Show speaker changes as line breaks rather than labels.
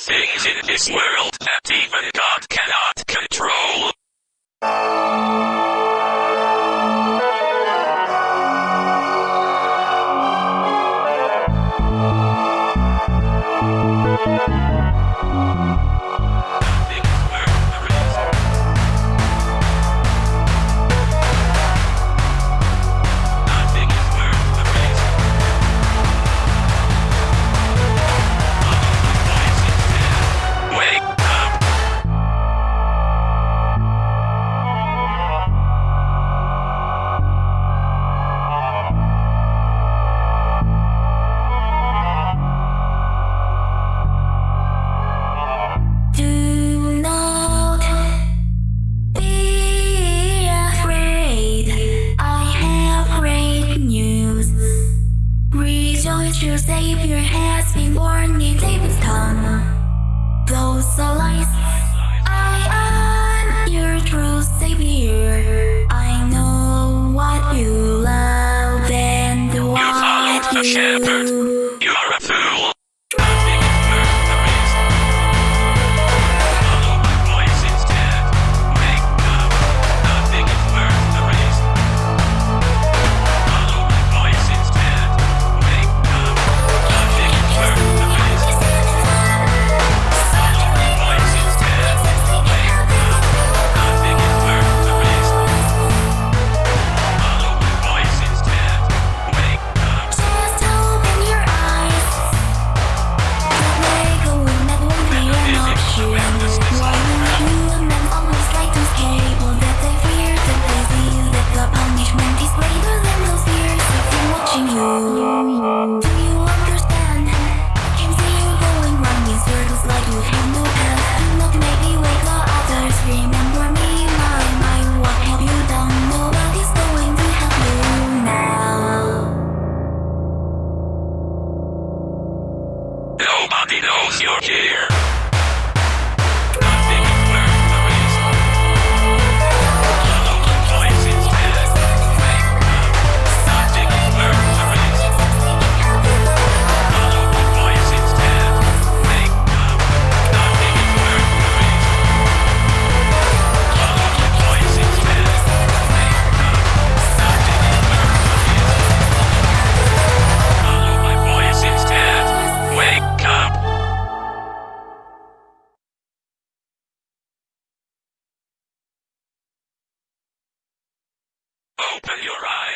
things in this world that even God cannot.
to save your has been born in David's tongue. Close the lights, I am your true savior. I know what you love and what you.
You are a fool. knows you're here. Open your eyes.